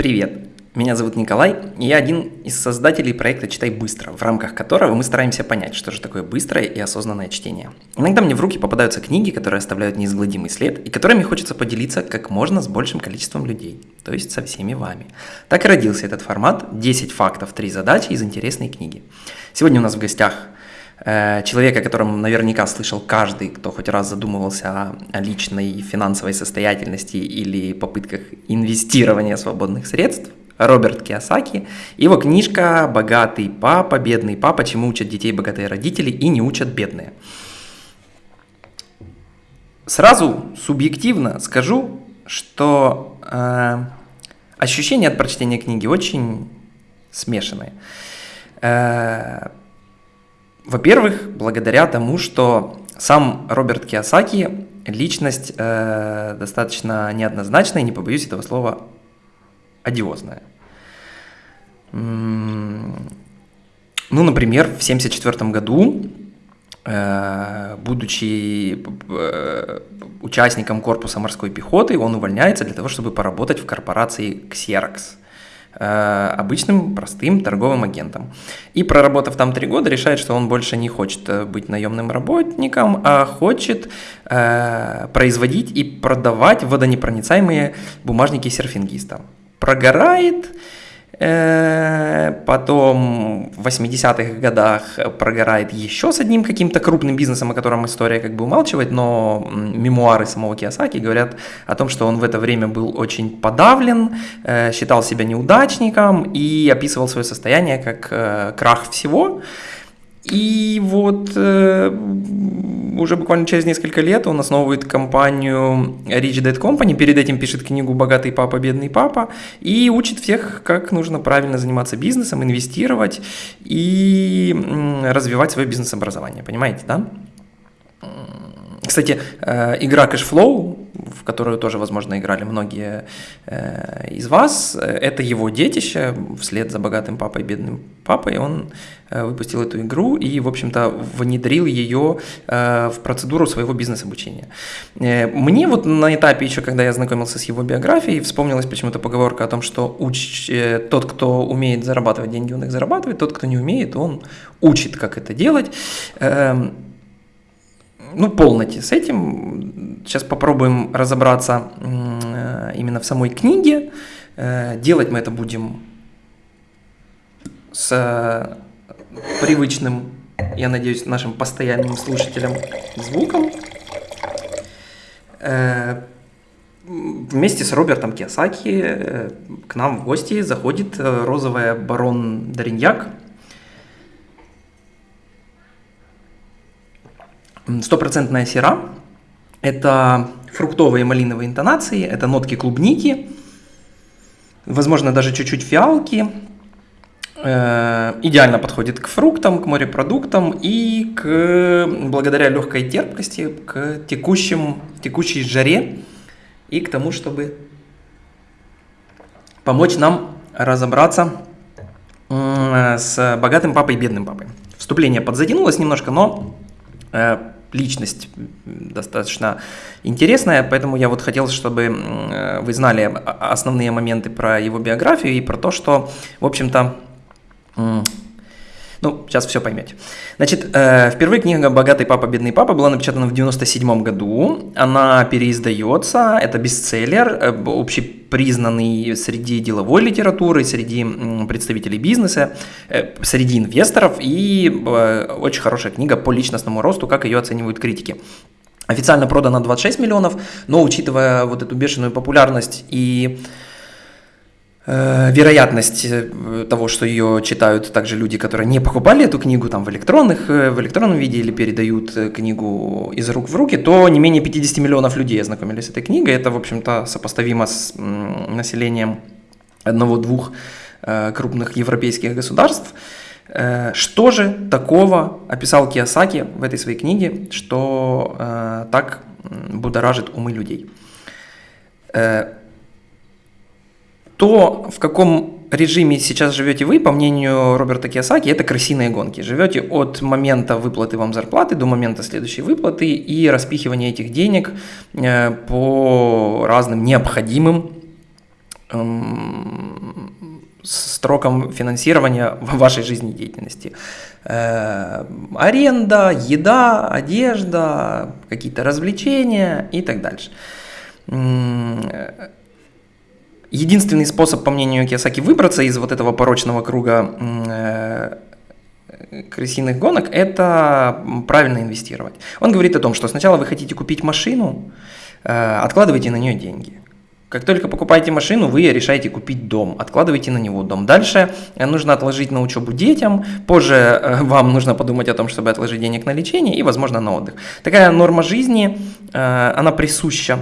Привет! Меня зовут Николай, и я один из создателей проекта «Читай быстро», в рамках которого мы стараемся понять, что же такое быстрое и осознанное чтение. Иногда мне в руки попадаются книги, которые оставляют неизгладимый след, и которыми хочется поделиться как можно с большим количеством людей, то есть со всеми вами. Так и родился этот формат «10 фактов, 3 задачи» из интересной книги. Сегодня у нас в гостях э, человек, о котором наверняка слышал каждый, кто хоть раз задумывался о личной финансовой состоятельности или попытках инвестирования свободных средств, Роберт Киосаки. Его книжка «Богатый папа, бедный папа. Чему учат детей богатые родители и не учат бедные». Сразу субъективно скажу, что э, ощущения от прочтения книги очень смешанные. Э, во-первых, благодаря тому, что сам Роберт Киосаки личность э, достаточно неоднозначная, не побоюсь этого слова, одиозная. Ну, например, в 1974 году, э, будучи э, участником корпуса морской пехоты, он увольняется для того, чтобы поработать в корпорации Xerox обычным простым торговым агентом. И проработав там три года, решает, что он больше не хочет быть наемным работником, а хочет э, производить и продавать водонепроницаемые бумажники серфингиста. Прогорает, Э, потом в 80-х годах прогорает еще с одним каким-то крупным бизнесом, о котором история как бы умалчивает, но мемуары самого Киосаки говорят о том, что он в это время был очень подавлен, э, считал себя неудачником и описывал свое состояние как э, крах всего. И вот э, уже буквально через несколько лет он основывает компанию Rich Dad Company, перед этим пишет книгу «Богатый папа, бедный папа» и учит всех, как нужно правильно заниматься бизнесом, инвестировать и развивать свое бизнес-образование. Понимаете, да? Кстати, э, игра Cashflow, в которую тоже, возможно, играли многие э, из вас, это его детище, вслед за богатым папой и бедным папой, он э, выпустил эту игру и, в общем-то, внедрил ее в процедуру своего бизнес-обучения. Мне вот на этапе еще, когда я знакомился с его биографией, вспомнилась почему-то поговорка о том, что уч... тот, кто умеет зарабатывать деньги, он их зарабатывает, тот, кто не умеет, он учит, как это делать. Ну, полноте с этим. Сейчас попробуем разобраться э, именно в самой книге. Э, делать мы это будем с э, привычным, я надеюсь, нашим постоянным слушателям звуком. Вместе с Робертом Киосаки к нам в гости заходит розовая барон Дариньяк – Стопроцентная сера – это фруктовые малиновые интонации, это нотки клубники, возможно, даже чуть-чуть фиалки. Э, идеально подходит к фруктам, к морепродуктам и к, благодаря легкой терпкости, к текущим, текущей жаре и к тому, чтобы помочь нам разобраться с богатым папой и бедным папой. Вступление подзатянулось немножко, но э, личность достаточно интересная, поэтому я вот хотел, чтобы вы знали основные моменты про его биографию и про то, что, в общем-то, ну, сейчас все поймете. Значит, э, впервые книга «Богатый папа, бедный папа» была напечатана в 97 году. Она переиздается, это бестселлер, э, общепризнанный среди деловой литературы, среди представителей бизнеса, э, среди инвесторов и очень хорошая книга по личностному росту, как ее оценивают критики. Официально продана 26 миллионов, но учитывая вот эту бешеную популярность и Э, вероятность э, того, что ее читают также люди, которые не покупали эту книгу там в, электронных, э, в электронном виде или передают книгу из рук в руки, то не менее 50 миллионов людей ознакомились с этой книгой. Это, в общем-то, сопоставимо с населением одного-двух крупных европейских государств. Что же такого описал Киосаки в этой своей книге, что так будоражит умы людей? То, в каком режиме сейчас живете вы, по мнению Роберта Киосаки, это крысиные гонки. Живете от момента выплаты вам зарплаты до момента следующей выплаты и распихивания этих денег э, по разным необходимым строкам финансирования в вашей жизнедеятельности. Э, аренда, еда, одежда, какие-то развлечения и так дальше. Единственный способ, по мнению Киосаки, выбраться из вот этого порочного круга э, крысиных гонок – это правильно инвестировать. Он говорит о том, что сначала вы хотите купить машину, э, откладывайте на нее деньги. Как только покупаете машину, вы решаете купить дом, откладываете на него дом. Дальше э, нужно отложить на учебу детям, позже вам нужно подумать о том, чтобы отложить денег на лечение и, возможно, на отдых. Такая норма жизни, она присуща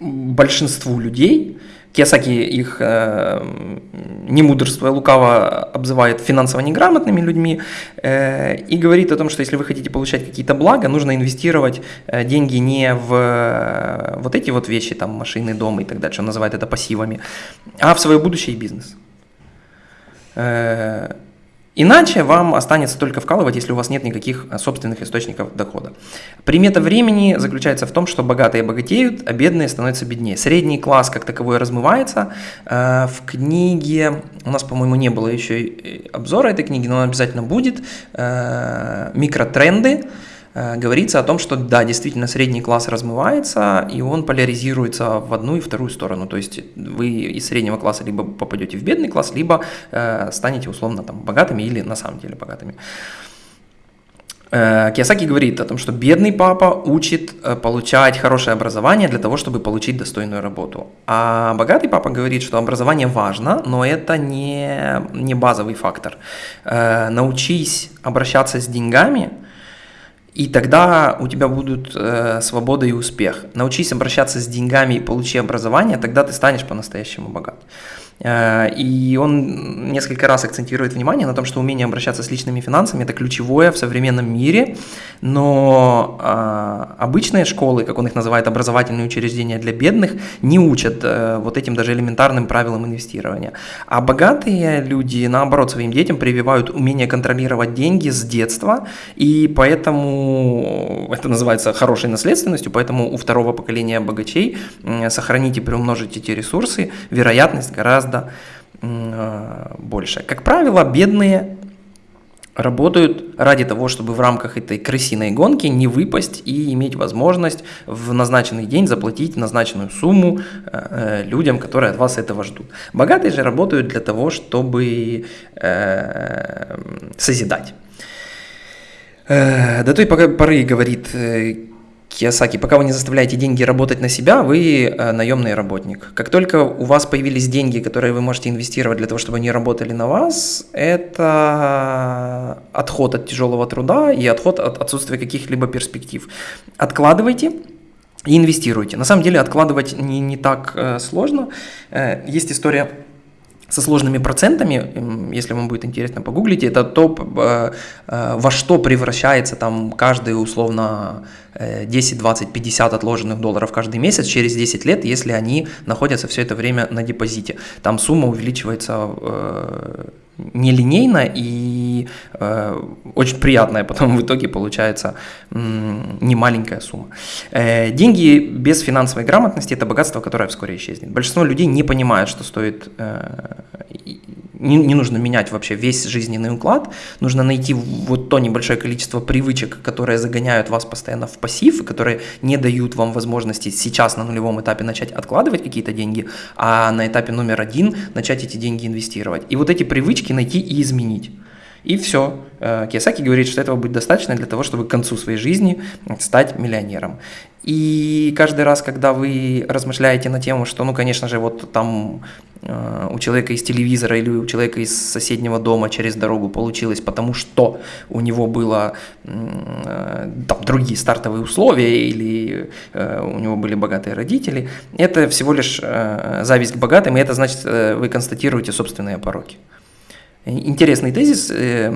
большинству людей, Киосаки их, э, не мудрство, лукаво обзывает финансово неграмотными людьми э, и говорит о том, что если вы хотите получать какие-то блага, нужно инвестировать э, деньги не в э, вот эти вот вещи, там машины, дома и так дальше, он называет это пассивами, а в свое будущее и бизнес. Э, Иначе вам останется только вкалывать, если у вас нет никаких э, собственных источников дохода. Примета времени заключается в том, что богатые богатеют, а бедные становятся беднее. Средний класс как таковой размывается. Э, в книге, у нас, по-моему, не было еще обзора этой книги, но он обязательно будет, э, «Микротренды», говорится о том, что да, действительно средний класс размывается, и он поляризируется в одну и вторую сторону. То есть вы из среднего класса либо попадете в бедный класс, либо э, станете условно там богатыми или на самом деле богатыми. Э, Киосаки говорит о том, что бедный папа учит э, получать хорошее образование для того, чтобы получить достойную работу. А богатый папа говорит, что образование важно, но это не, не базовый фактор. Научись обращаться с деньгами – и тогда у тебя будут э, свобода и успех. Научись обращаться с деньгами и получи образование, тогда ты станешь по-настоящему богат. Э, и он несколько раз акцентирует внимание на том, что умение обращаться с личными финансами – это ключевое в современном мире, но э, обычные школы, как он их называет, образовательные учреждения для бедных, не учат э, вот этим даже элементарным правилам инвестирования. А богатые люди, наоборот, своим детям прививают умение контролировать деньги с детства, и поэтому это называется хорошей наследственностью, поэтому у второго поколения богачей сохранить и приумножить эти ресурсы, вероятность гораздо гораздо э, больше. Как правило, бедные работают ради того, чтобы в рамках этой крысиной гонки не выпасть и иметь возможность в назначенный день заплатить назначенную сумму э, людям, которые от вас этого ждут. Богатые же работают для того, чтобы э, созидать. До той поры, говорит Киосаки, пока вы не заставляете деньги работать на себя, вы э, наемный работник. Как только у вас появились деньги, которые вы можете инвестировать для того, чтобы они работали на вас, это отход от тяжелого труда и отход от отсутствия каких-либо перспектив. Откладывайте, и инвестируйте. На самом деле откладывать не, не так э, сложно. Э, есть история со сложными процентами, если вам будет интересно, погуглите, это то, э, э, во что превращается там каждый условно 10, 20, 50 отложенных долларов каждый месяц через 10 лет, если они находятся все это время на депозите. Там сумма увеличивается э, нелинейно и э, очень приятная потом в итоге получается э, немаленькая сумма. Э, деньги без финансовой грамотности – это богатство, которое вскоре исчезнет. Большинство людей не понимают, что стоит э, не, не нужно менять вообще весь жизненный уклад, нужно найти вот то небольшое количество привычек, которые загоняют вас постоянно в пассив, и которые не дают вам возможности сейчас на нулевом этапе начать откладывать какие-то деньги, а на этапе номер один начать эти деньги инвестировать. И вот эти привычки найти и изменить. И все. Э, Киосаки говорит, что этого будет достаточно для того, чтобы к концу своей жизни стать миллионером. И каждый раз, когда вы размышляете на тему, что, ну, конечно же, вот там э, у человека из телевизора или у человека из соседнего дома через дорогу получилось, потому что у него было э, там другие стартовые условия или у него были богатые родители, это всего лишь зависть к богатым, и это значит, вы констатируете собственные пороки интересный тезис, э,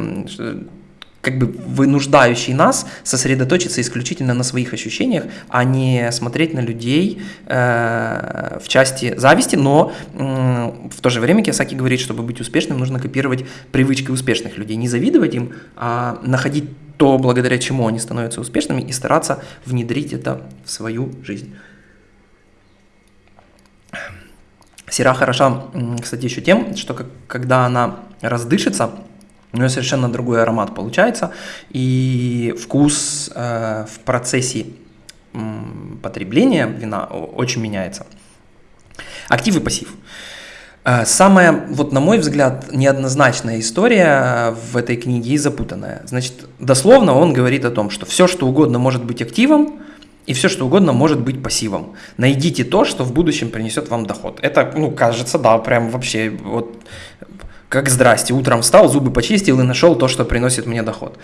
как бы вынуждающий нас сосредоточиться исключительно на своих ощущениях, а не смотреть на людей э, в части зависти, но э, в то же время Киосаки говорит, чтобы быть успешным, нужно копировать привычки успешных людей, не завидовать им, а находить то, благодаря чему они становятся успешными, и стараться внедрить это в свою жизнь. Сера хороша, кстати, еще тем, что когда она раздышится, у нее совершенно другой аромат получается, и вкус э, в процессе потребления вина очень меняется. Актив и пассив. Э, самая, вот на мой взгляд, неоднозначная история в этой книге и запутанная. Значит, дословно он говорит о том, что все, что угодно может быть активом, и все, что угодно может быть пассивом. Найдите то, что в будущем принесет вам доход. Это, ну, кажется, да, прям вообще вот как здрасте, утром встал, зубы почистил и нашел то, что приносит мне доход.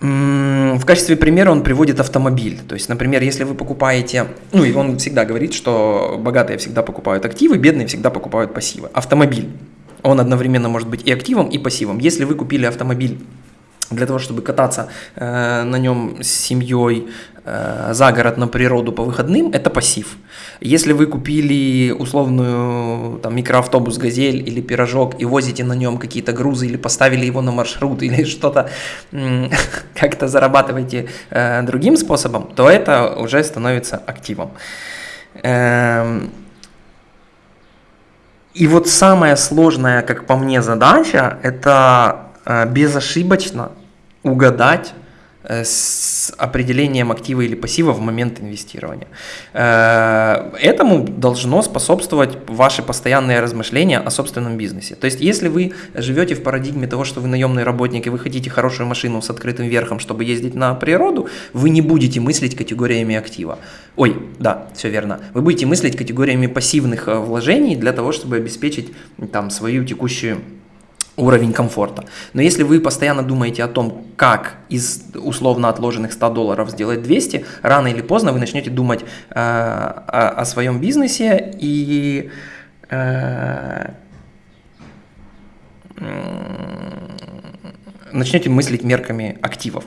В качестве примера он приводит автомобиль. То есть, например, если вы покупаете, ну и он всегда говорит, что богатые всегда покупают активы, бедные всегда покупают пассивы. Автомобиль. Он одновременно может быть и активом, и пассивом. Если вы купили автомобиль для того, чтобы кататься э, на нем с семьей за город на природу по выходным, это пассив. Если вы купили условную там, микроавтобус «Газель» или «Пирожок» и возите на нем какие-то грузы или поставили его на маршрут или что-то как-то зарабатываете э, другим способом, то это уже становится активом. Эм, и вот самая сложная, как по мне, задача – это э, безошибочно угадать э, с определением актива или пассива в момент инвестирования. Э, этому должно способствовать ваши постоянные размышления о собственном бизнесе. То есть, если вы живете в парадигме того, что вы наемный работник и вы хотите хорошую машину с открытым верхом, чтобы ездить на природу, вы не будете мыслить категориями актива. Ой, да, все верно. Вы будете мыслить категориями пассивных э, вложений для того, чтобы обеспечить там свою текущую уровень комфорта. Но если вы постоянно думаете о том, как из условно отложенных 100 долларов сделать 200, рано или поздно вы начнете думать э, о, о своем бизнесе и э, начнете мыслить мерками активов.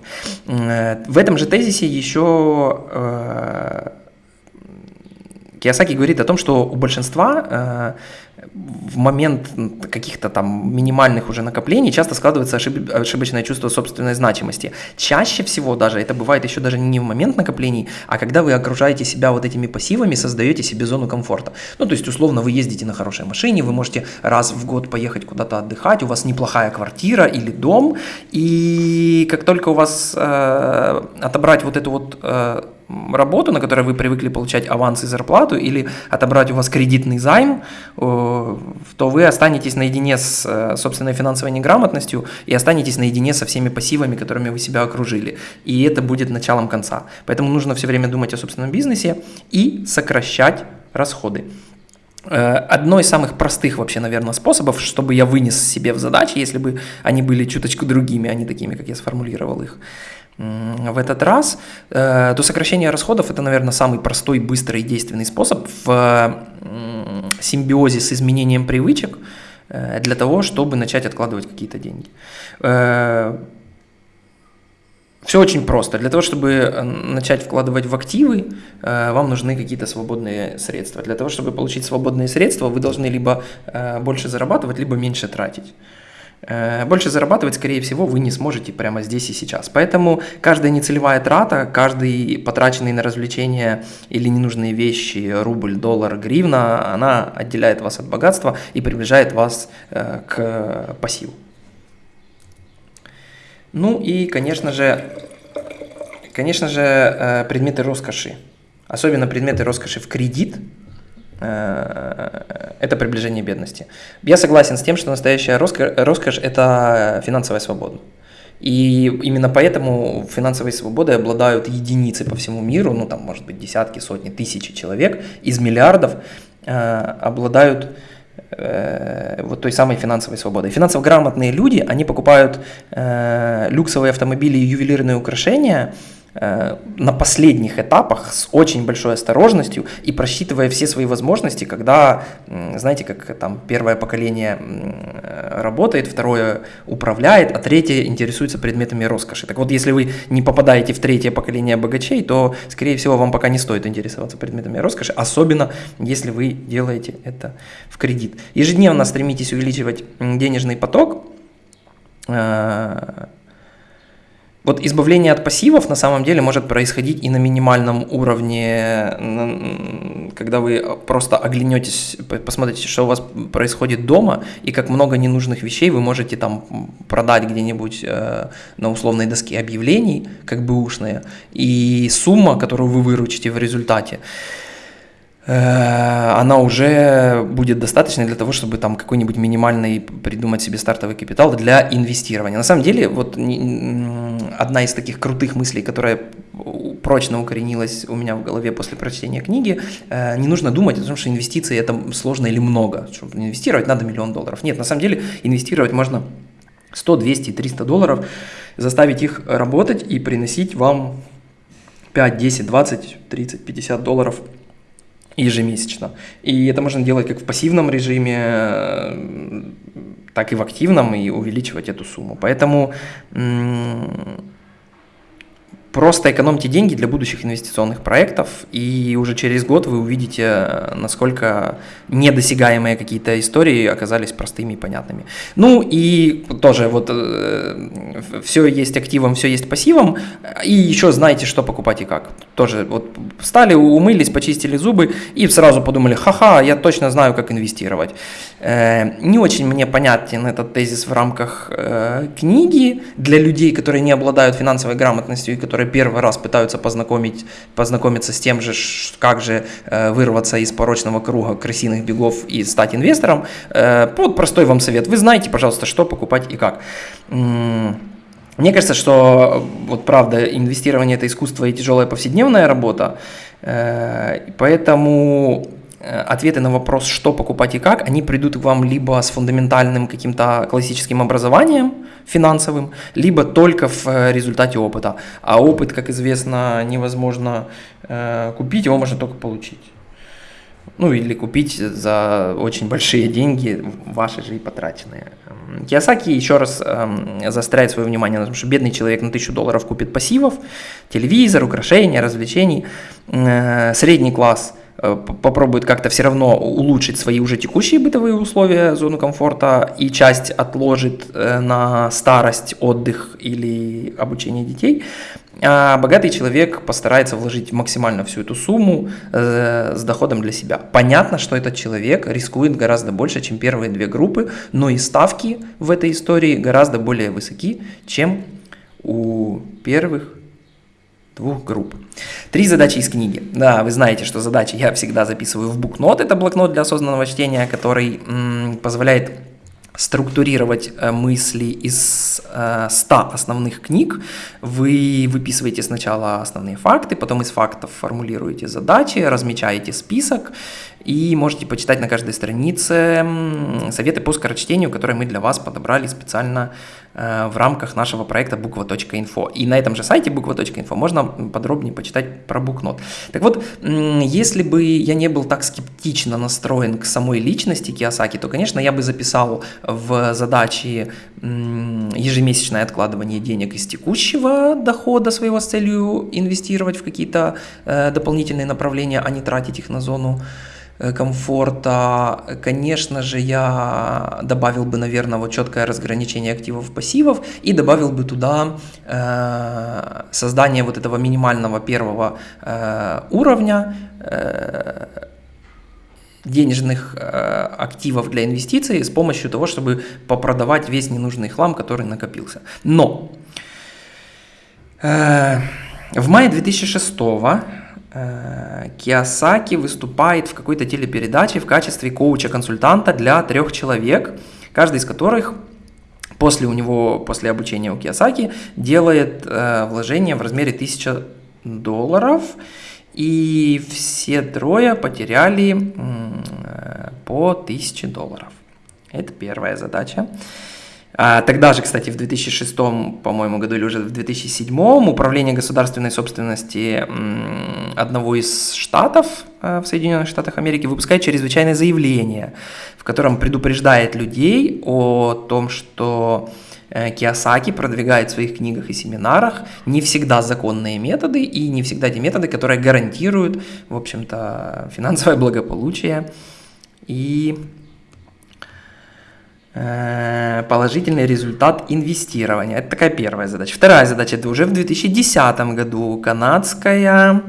Э, в этом же тезисе еще э, Киясаки говорит о том, что у большинства э, в момент каких-то там минимальных уже накоплений часто складывается ошиб... ошибочное чувство собственной значимости. Чаще всего даже, это бывает еще даже не в момент накоплений, а когда вы окружаете себя вот этими пассивами, создаете себе зону комфорта. Ну, то есть, условно, вы ездите на хорошей машине, вы можете раз в год поехать куда-то отдыхать, у вас неплохая квартира или дом, и как только у вас э, отобрать вот эту вот э, работу, на которой вы привыкли получать аванс и зарплату, или отобрать у вас кредитный займ, то вы останетесь наедине с э, собственной финансовой неграмотностью и останетесь наедине со всеми пассивами, которыми вы себя окружили. И это будет началом конца. Поэтому нужно все время думать о собственном бизнесе и сокращать расходы. Э, одно из самых простых вообще, наверное, способов, чтобы я вынес себе в задачи, если бы они были чуточку другими, а не такими, как я сформулировал их, в этот раз, э, то сокращение расходов это, наверное, самый простой, быстрый и действенный способ в симбиозе с изменением привычек э, для того, чтобы начать откладывать какие-то деньги. Э, Все очень просто. Для того, чтобы начать вкладывать в активы, вам нужны какие-то свободные средства. Для того, чтобы получить свободные средства, вы должны либо больше зарабатывать, либо меньше тратить. Э, больше зарабатывать, скорее всего, вы не сможете прямо здесь и сейчас. Поэтому каждая нецелевая трата, каждый потраченный на развлечения или ненужные вещи, рубль, доллар, гривна, она отделяет вас от богатства и приближает вас э, к пассиву. Ну и, конечно же, конечно же, э, предметы роскоши. Особенно предметы роскоши в кредит – это приближение бедности. Я согласен с тем, что настоящая роскошь, – это финансовая свобода. И именно поэтому финансовой свободой обладают единицы по всему миру, ну там может быть десятки, сотни, тысячи человек из миллиардов э, обладают э, вот той самой финансовой свободой. Финансово грамотные люди, они покупают э, люксовые автомобили и ювелирные украшения – Э, на последних этапах с очень большой осторожностью и просчитывая все свои возможности, когда, знаете, как там первое поколение работает, второе управляет, а третье интересуется предметами роскоши. Так вот, если вы не попадаете в третье поколение богачей, то, скорее всего, вам пока не стоит интересоваться предметами роскоши, особенно если вы делаете это в кредит. Ежедневно стремитесь увеличивать денежный поток, э, вот избавление от пассивов на самом деле может происходить и на минимальном уровне, когда вы просто оглянетесь, посмотрите, что у вас происходит дома, и как много ненужных вещей вы можете там продать где-нибудь э, на условной доске объявлений, как бы ушные, и сумма, которую вы выручите в результате, она уже будет достаточной для того, чтобы там какой-нибудь минимальный придумать себе стартовый капитал для инвестирования. На самом деле, вот одна из таких крутых мыслей, которая прочно укоренилась у меня в голове после прочтения книги, э, не нужно думать о том, что инвестиции это сложно или много, чтобы инвестировать надо миллион долларов. Нет, на самом деле инвестировать можно 100, 200, 300 долларов, заставить их работать и приносить вам 5, 10, 20, 30, 50 долларов – ежемесячно. И это можно делать как в пассивном режиме, так и в активном, и увеличивать эту сумму. Поэтому Просто экономьте деньги для будущих инвестиционных проектов, и уже через год вы увидите, насколько недосягаемые какие-то истории оказались простыми и понятными. Ну и тоже вот э, все есть активом, все есть пассивом, и еще знаете, что покупать и как. Тоже вот встали, умылись, почистили зубы и сразу подумали, ха-ха, я точно знаю, как инвестировать. Э, не очень мне понятен этот тезис в рамках э, книги для людей, которые не обладают финансовой грамотностью и которые которые первый раз пытаются познакомить, познакомиться с тем же, как же э, вырваться из порочного круга крысиных бегов и стать инвестором, э, вот простой вам совет. Вы знаете, пожалуйста, что покупать и как. Мне кажется, что вот правда инвестирование это искусство и тяжелая повседневная работа, э, поэтому ответы на вопрос, что покупать и как, они придут к вам либо с фундаментальным каким-то классическим образованием, финансовым, либо только в э, результате опыта. А опыт, как известно, невозможно э, купить, его можно только получить. Ну или купить за очень большие деньги, ваши же и потраченные. Киосаки еще раз э, заостряет свое внимание на том, что бедный человек на 1000 долларов купит пассивов, телевизор, украшения, развлечений. Э, средний класс – Э, попробует как-то все равно улучшить свои уже текущие бытовые условия, зону комфорта, и часть отложит э, на старость, отдых или обучение детей, а богатый человек постарается вложить максимально всю эту сумму э, с доходом для себя. Понятно, что этот человек рискует гораздо больше, чем первые две группы, но и ставки в этой истории гораздо более высоки, чем у первых двух групп. Три задачи из книги. Да, вы знаете, что задачи я всегда записываю в букнот. Это блокнот для осознанного чтения, который м, позволяет структурировать э, мысли из э, 100 основных книг. Вы выписываете сначала основные факты, потом из фактов формулируете задачи, размечаете список и можете почитать на каждой странице советы по скорочтению, которые мы для вас подобрали специально э, в рамках нашего проекта буква.инфо. И на этом же сайте буква.инфо можно подробнее почитать про букнот. Так вот, если бы я не был так скептично настроен к самой личности Киосаки, то, конечно, я бы записал в задачи ежемесячное откладывание денег из текущего дохода своего с целью инвестировать в какие-то э, дополнительные направления, а не тратить их на зону комфорта. Конечно же, я добавил бы, наверное, вот четкое разграничение активов пассивов и добавил бы туда э, создание вот этого минимального первого э, уровня э, денежных э, активов для инвестиций с помощью того, чтобы попродавать весь ненужный хлам, который накопился. Но э, в мае 2006 Э, Киосаки выступает в какой-то телепередаче в качестве коуча-консультанта для трех человек, каждый из которых после у него, после обучения у Киосаки, делает э, вложение в размере 1000 долларов, и все трое потеряли э, по 1000 долларов. Это первая задача. А, тогда же, кстати, в 2006, по-моему, году или уже в 2007 управление государственной собственности одного из штатов а, в Соединенных Штатах Америки выпускает чрезвычайное заявление, в котором предупреждает людей о том, что э, Киосаки продвигает в своих книгах и семинарах не всегда законные методы и не всегда те методы, которые гарантируют, в общем-то, финансовое благополучие. И положительный результат инвестирования. Это такая первая задача. Вторая задача, это уже в 2010 году канадская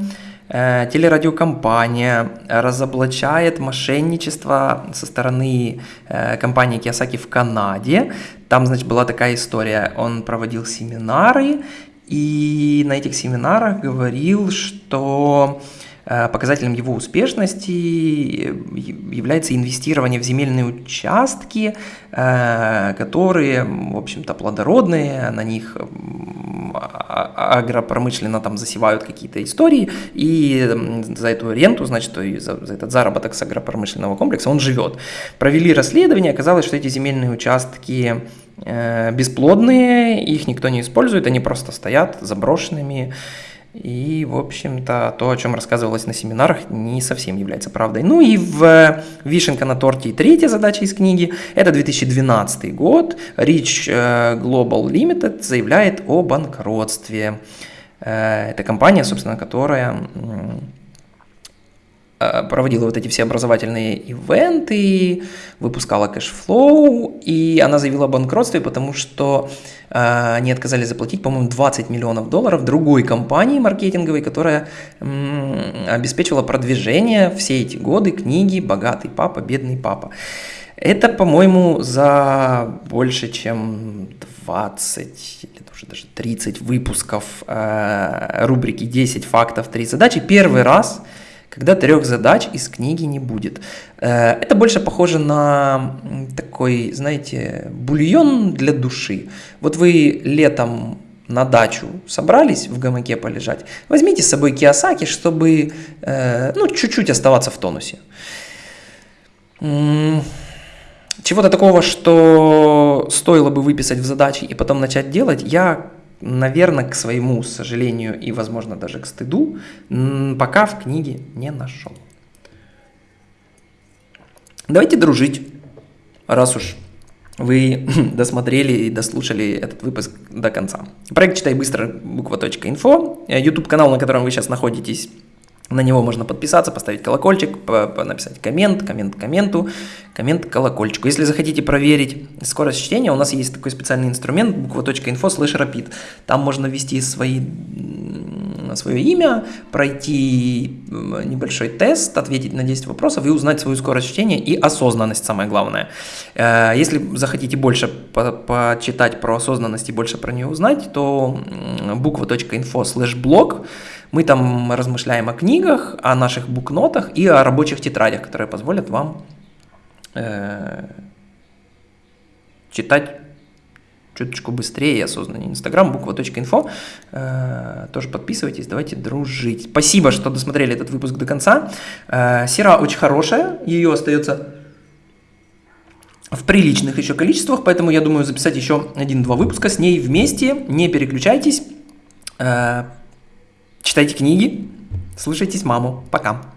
э, телерадиокомпания разоблачает мошенничество со стороны э, компании Kiyosaki в Канаде. Там, значит, была такая история. Он проводил семинары, и на этих семинарах говорил, что Э, показателем его успешности является инвестирование в земельные участки, э, которые, в общем-то, плодородные, на них а, а, агропромышленно там засевают какие-то истории, и за эту ренту, значит, за, за этот заработок с агропромышленного комплекса он живет. Провели расследование, оказалось, что эти земельные участки э, бесплодные, их никто не использует, они просто стоят заброшенными, и, в общем-то, то, о чем рассказывалось на семинарах, не совсем является правдой. Ну и в «Вишенка на торте» и третья задача из книги – это 2012 год. Rich э, Global Limited заявляет о банкротстве. Э, это компания, собственно, которая Э, проводила вот эти все образовательные ивенты, выпускала Cashflow, и она заявила о банкротстве, потому что э, они отказались заплатить, по-моему, 20 миллионов долларов другой компании маркетинговой, которая м, обеспечивала продвижение все эти годы книги «Богатый папа, бедный папа». Это, по-моему, за больше, чем 20 или уже даже 30 выпусков э, рубрики «10 фактов, 3 задачи». Первый раз – когда трех задач из книги не будет. Э, это больше похоже на такой, знаете, бульон для души. Вот вы летом на дачу собрались в гамаке полежать, возьмите с собой киосаки, чтобы э, ну, чуть-чуть оставаться в тонусе. Чего-то такого, что стоило бы выписать в задачи и потом начать делать, я наверное, к своему сожалению и, возможно, даже к стыду, пока в книге не нашел. Давайте дружить, раз уж вы досмотрели и дослушали этот выпуск до конца. Проект «Читай быстро» буква.инфо, YouTube-канал, на котором вы сейчас находитесь, на него можно подписаться, поставить колокольчик, написать коммент, коммент комменту, коммент колокольчику. Если захотите проверить скорость чтения, у нас есть такой специальный инструмент буква.info slash rapid. Там можно ввести свои, свое имя, пройти небольшой тест, ответить на 10 вопросов и узнать свою скорость чтения и осознанность, самое главное. Э, если захотите больше почитать про осознанность и больше про нее узнать, то буква.info slash blog мы там размышляем о книгах, о наших букнотах и о рабочих тетрадях, которые позволят вам э, читать чуточку быстрее и осознаннее. Инстаграм, буква.инфо. Э, тоже подписывайтесь, давайте дружить. Спасибо, что досмотрели этот выпуск до конца. Э, сера очень хорошая, ее остается в приличных еще количествах, поэтому я думаю записать еще один-два выпуска с ней вместе. Не переключайтесь. Э, Читайте книги, слушайтесь маму. Пока.